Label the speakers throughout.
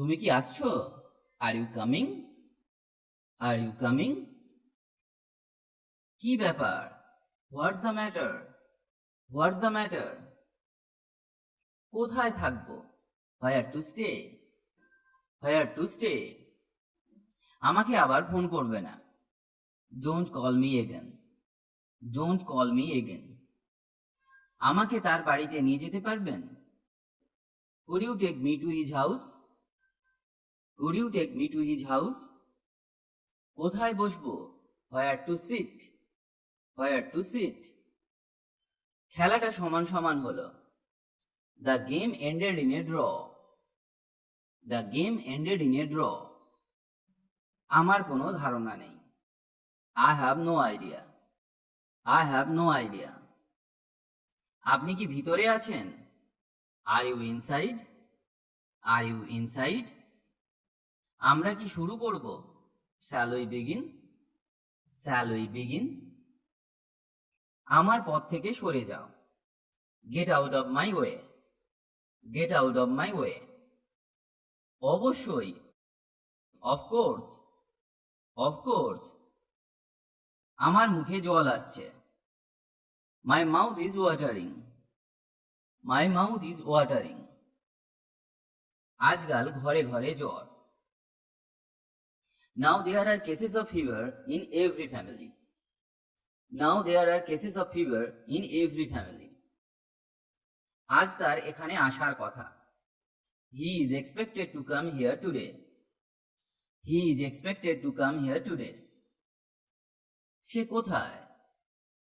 Speaker 1: তুমি কি আসছো? Are you coming are you coming কি ব্যাপার? What's the matter what's the matter কোথায় থাকব? Where to stay where to stay আমাকে আবার ফোন করবে না। Don't call me again don't call me again আমাকে তার বাড়িতে নিয়ে যেতে পারবেন? Would you take me to his house? Would you take me to his house? কোথায় বসবো? Where to sit where to sit খেলাটা সমান সমান হলো। The game ended in a draw the game ended in a draw আমার কোনো ধারণা নেই। I have no idea I have no idea আপনি কি ভিতরে আছেন? Are you inside are you inside আমরা কি শুরু করব? স্যালোই বিগিন স্যালোই বিগিন আমার পথ থেকে সরে যাও। Get out of my way get out of my way অবশ্যই। অফকোর্স অফকোর্স আমার মুখে জল আসছে। My mouth is watering my mouth is watering আজকাল ঘরে ঘরে জ্বর। Now there are cases of fever in every family now there are cases of fever in every family আজ তার এখানে আসার কথা। He is expected to come here today he is expected to come here today সে কোথায়?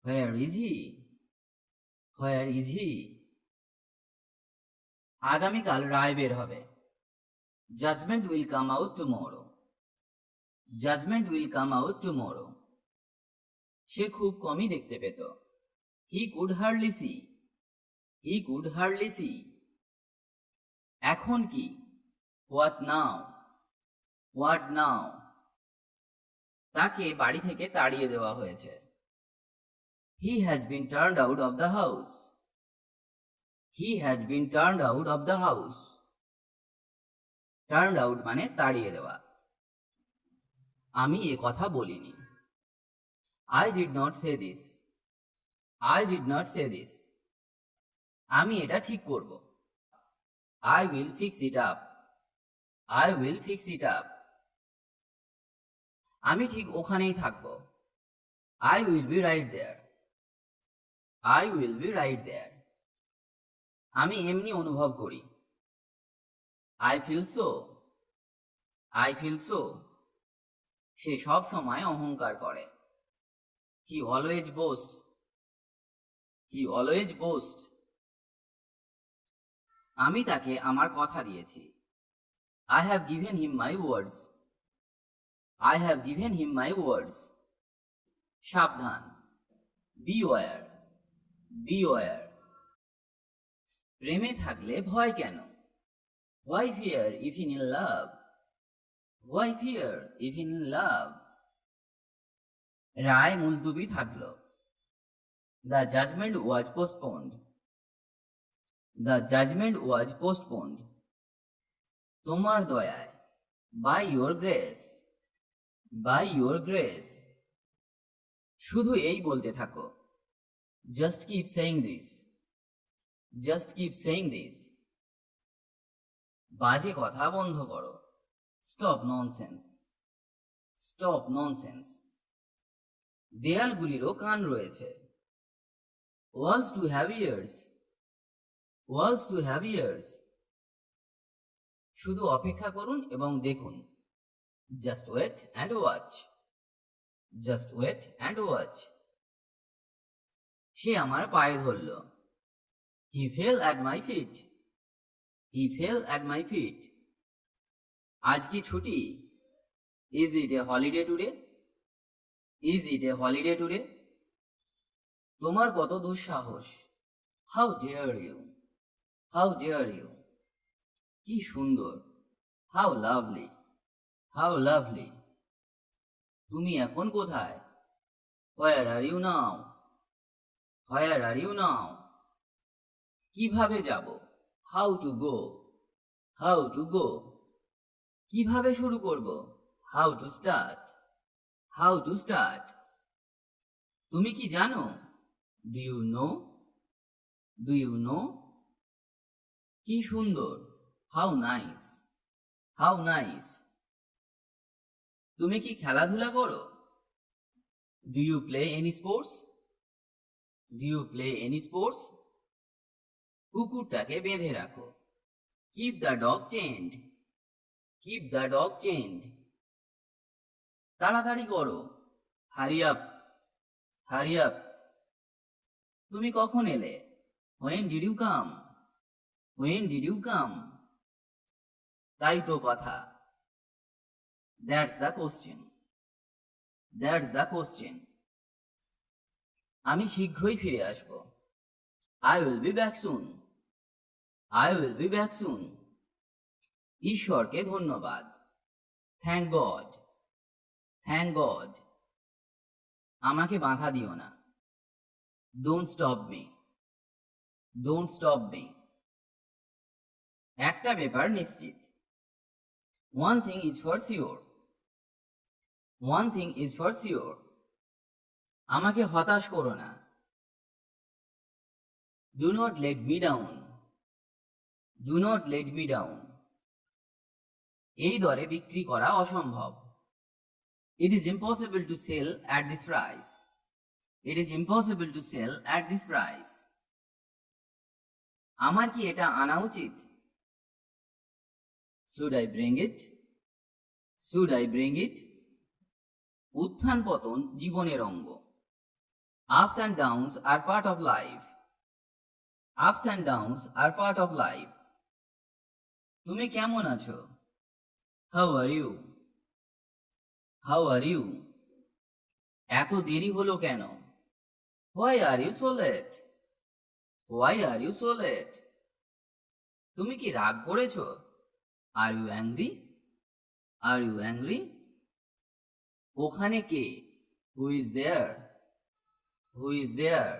Speaker 1: Where is he where is he আগামীকাল রায় বের হবে। Judgement will come out tomorrow judgement will come out tomorrow সে খুব কমই দেখতে পেত। He could hardly see he could hardly see এখন কি? হোয়াট নাও হোয়াট নাও তাকে বাড়ি থেকে তাড়িয়ে দেওয়া হয়েছে। He has been turned out of the house he has been turned out of the house turned out মানে তাড়িয়ে দেওয়া। আমি এ কথা বলিনি। I did not say this I did not say this আমি এটা ঠিক করব। I will fix it up I will fix it up আমি ঠিক ওখানেই থাকব। I will be right there I will be right there আমি এমনি অনুভব করি। I feel so I feel so সে সব সময় অহংকার করে। He always boast he always boast আমি তাকে আমার কথা দিয়েছি। I have given him my words I have given him my words সাবধান। বি ওয়ার বি ওয়ার প্রেমে থাকলে ভয় কেন? Why fear if in love why fear if in love রায় মুলতুবি থাকল। The judgement was postponed the judgement was postponed তোমার দয়ায় by your grace by your grace শুধু এই বলতে থাকো। Just keep saying this just keep saying this বাজে কথা বন্ধ করো। স্টপ ননসেন্স স্টপ ননসেন্স দেয়ালগুলিরও কান রয়েছে। Walls too have ears walls too have ears শুধু অপেক্ষা করুন এবং দেখুন। Just wait and watch just wait and watch সে আমার পায়ে ধরল। He fell at my feet he fell at my feet আজ কি ছুটি? Is it a holiday today is it a holiday today তোমার কত দুঃসাহস? How dare you how dare you কি সুন্দর। হাউ লাভলি হাউ লাভলি তুমি এখন কোথায়? Where are you now where are you now কীভাবে যাব? How to go how to go কীভাবে শুরু করব? How to start how to start তুমি কি জানো? Do you know do you know কি সুন্দর। হাউ নাইস হাউ নাইস তুমি কি খেলাধুলা করো? Do you play any sports do you play any sports কুকুরটাকে বেঁধে রাখো। Keep the dog chained keep the dog chained তাড়াতাড়ি করো। হারি আপ হারি আপ তুমি কখন এলে? When did you come when did you come তাই তো কথা। That's the question that's the question আমি শীঘ্রই ফিরে আসব। I will be back soon I will be back soon ঈশ্বরকে ধন্যবাদ। থ্যাংক গড থ্যাংক গড আমাকে বাধা দিও না। Don't stop me don't stop me একটা ব্যাপার নিশ্চিত। One thing is for sure one thing is for sure আমাকে হতাশ করো না। Do not let me down do not let me down এই দরে বিক্রি করা অসম্ভব। It is impossible to sell at this price it is impossible to sell at this price আমার কি এটা আনা উচিত? Should I bring it should I bring it উত্থান পতন জীবনের অঙ্গ। Ups and downs are part of life ups and downs are part of life তুমি কেমন আছো? How are you how are you এত দেরি হলো কেন? Why are you so late why are you so late তুমি কি রাগ করেছ? Are you angry are you angry ওখানে কে? Who is there who is there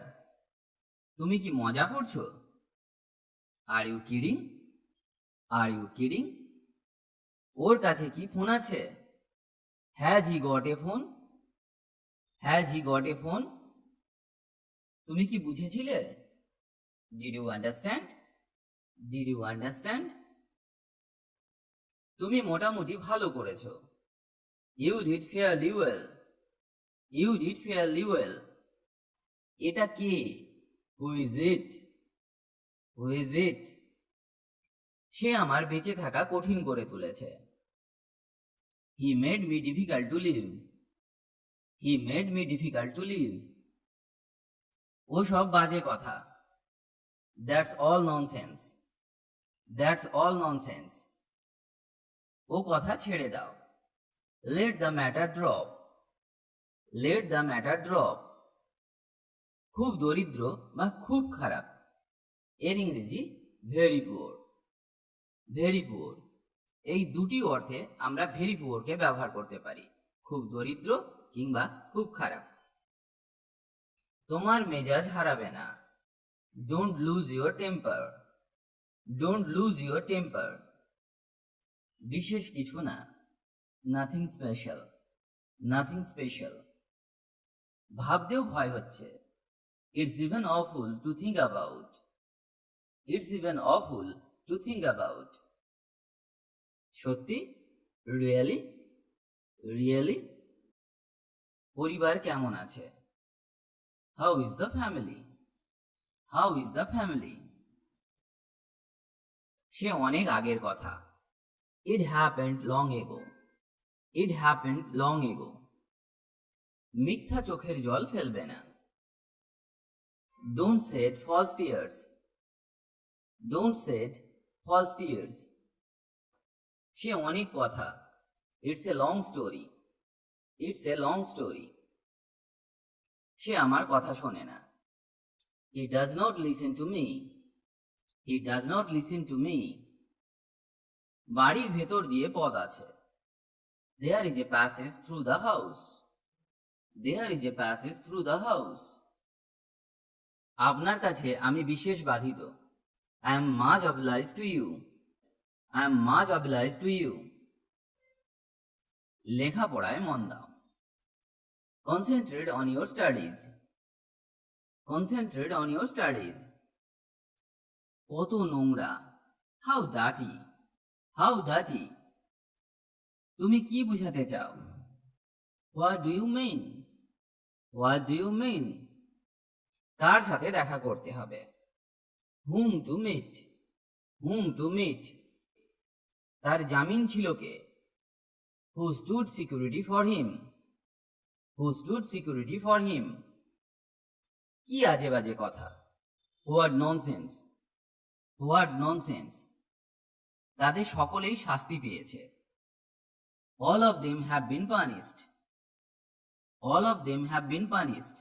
Speaker 1: তুমি কি মজা করছ? Are you kidding are you kidding ওর কাছে কি ফোন আছে? Has he got a phone. Has he got a phone. তুমি কি বুঝেছিলে? Did you understand did you understand তুমি মোটামুটি ভালো করেছ। You did fairly well you did fairly well এটা কে? Who is it who is it সে আমার বেঁচে থাকা কঠিন করে তুলেছে। He made me difficult to live he made me difficult to live ও সব বাজে কথা। That's all nonsense that's all nonsense ও কথা ছেড়ে দাও। Let the matter drop let the matter drop খুব দরিদ্র বা খুব খারাপ। এর ইংরেজি ভেরি পুয়ার ভেরি পুয়ার এই দুটি অর্থে আমরা ভেরি পুয়ারকে ব্যবহার করতে পারি, খুব দরিদ্র কিংবা খুব খারাপ। তোমার মেজাজ হারাবে না। Don't lose your temper don't lose your temper বিশেষ কিছু না। নাথিং স্পেশাল নাথিং স্পেশাল ভাবতেও ভয় হচ্ছে। It's even awful to think about it's even awful to think about সত্যি? রিয়েলি রিয়েলি পরিবার কেমন আছে? How is the family how is the family সে অনেক আগের কথা। It happened long ago it happened long ago মিথ্যা চোখের জল ফেলবে না। Don't set false tears don't set false tears সে অনেক কথা। It's a long story it's a long story সে আমার কথা শোনে না। He does not listen to me he does not listen to me বাড়ির ভেতর দিয়ে পথ আছে। There is a passage through the house there is a passage through the house আপনার কাছে আমি বিশেষ বাধিত। I am much oblige to you I am much oblige to you লেখাপড়ায় মন দাও। Concentrate on your studies concentrate on your studies কত নোংরা। How দাটি how দাটি তুমি কি বুঝাতে চাও? What do you mean what do you mean কার সাথে দেখা করতে হবে? Whom to meet whom to meet তার জামিন ছিল কে? Who stood security for him who stood security for him কি আজে বাজে কথা? হোয়াট ননসেন্স হোয়াট ননসেন্স তাদের সকলেই শাস্তি পেয়েছে। All of them have been punished all of them have been punished